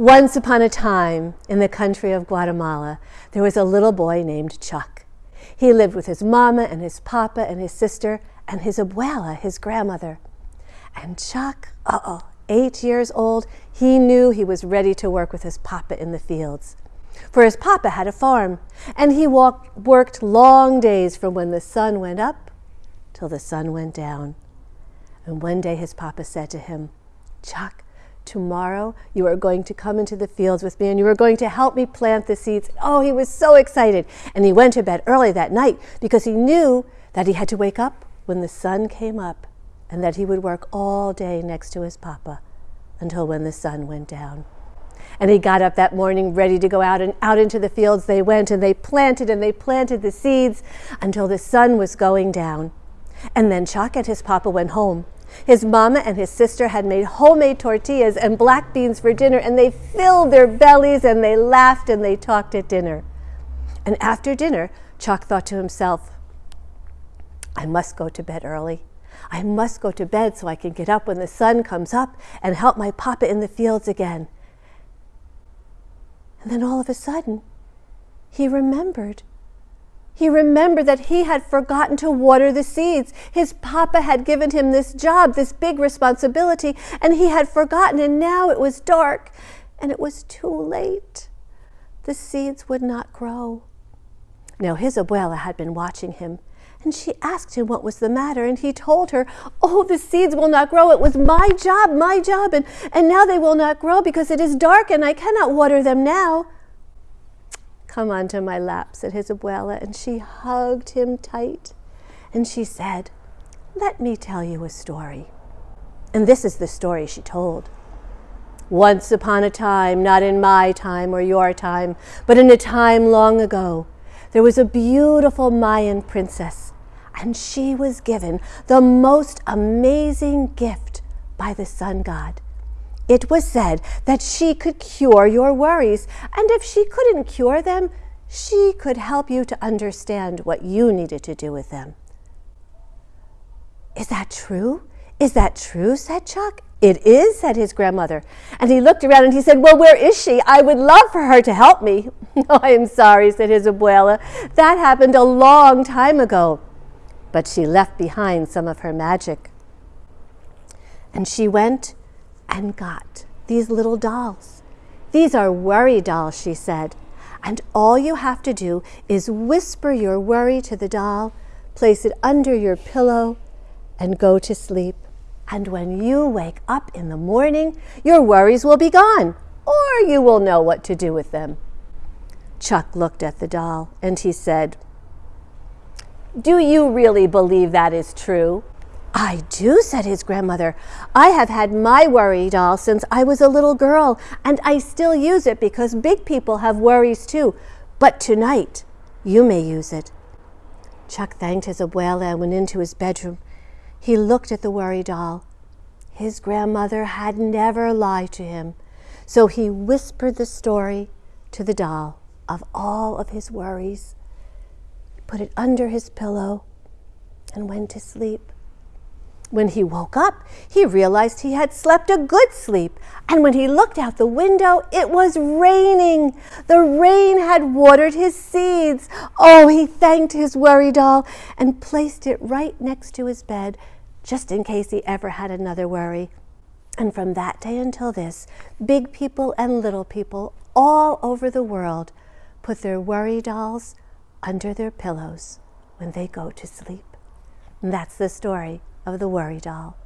Once upon a time, in the country of Guatemala, there was a little boy named Chuck. He lived with his mama and his papa and his sister and his abuela, his grandmother. And Chuck, uh-oh, eight years old, he knew he was ready to work with his papa in the fields. For his papa had a farm, and he walked, worked long days from when the sun went up till the sun went down. And one day his papa said to him, Chuck, tomorrow you are going to come into the fields with me and you are going to help me plant the seeds. Oh, he was so excited. And he went to bed early that night because he knew that he had to wake up when the sun came up and that he would work all day next to his papa until when the sun went down. And he got up that morning ready to go out and out into the fields they went and they planted and they planted the seeds until the sun was going down. And then Chuck and his papa went home his mama and his sister had made homemade tortillas and black beans for dinner, and they filled their bellies and they laughed and they talked at dinner. And after dinner, Chuck thought to himself, I must go to bed early. I must go to bed so I can get up when the sun comes up and help my papa in the fields again. And then all of a sudden, he remembered he remembered that he had forgotten to water the seeds. His papa had given him this job, this big responsibility, and he had forgotten, and now it was dark, and it was too late. The seeds would not grow. Now, his abuela had been watching him, and she asked him what was the matter, and he told her, Oh, the seeds will not grow. It was my job, my job, and, and now they will not grow because it is dark and I cannot water them now. Come onto my lap, said his abuela, and she hugged him tight. And she said, Let me tell you a story. And this is the story she told. Once upon a time, not in my time or your time, but in a time long ago, there was a beautiful Mayan princess, and she was given the most amazing gift by the sun god. It was said that she could cure your worries, and if she couldn't cure them, she could help you to understand what you needed to do with them. Is that true? Is that true? said Chuck. It is, said his grandmother. And he looked around and he said, Well, where is she? I would love for her to help me. oh, I am sorry, said his abuela. That happened a long time ago. But she left behind some of her magic. And she went and got these little dolls. These are worry dolls, she said. And all you have to do is whisper your worry to the doll, place it under your pillow, and go to sleep. And when you wake up in the morning, your worries will be gone, or you will know what to do with them. Chuck looked at the doll and he said, Do you really believe that is true? I do, said his grandmother. I have had my worry doll since I was a little girl, and I still use it because big people have worries too. But tonight, you may use it. Chuck thanked his abuela and went into his bedroom. He looked at the worry doll. His grandmother had never lied to him, so he whispered the story to the doll of all of his worries, he put it under his pillow, and went to sleep. When he woke up, he realized he had slept a good sleep. And when he looked out the window, it was raining. The rain had watered his seeds. Oh, he thanked his worry doll and placed it right next to his bed, just in case he ever had another worry. And from that day until this, big people and little people all over the world put their worry dolls under their pillows when they go to sleep. And that's the story of the worry doll.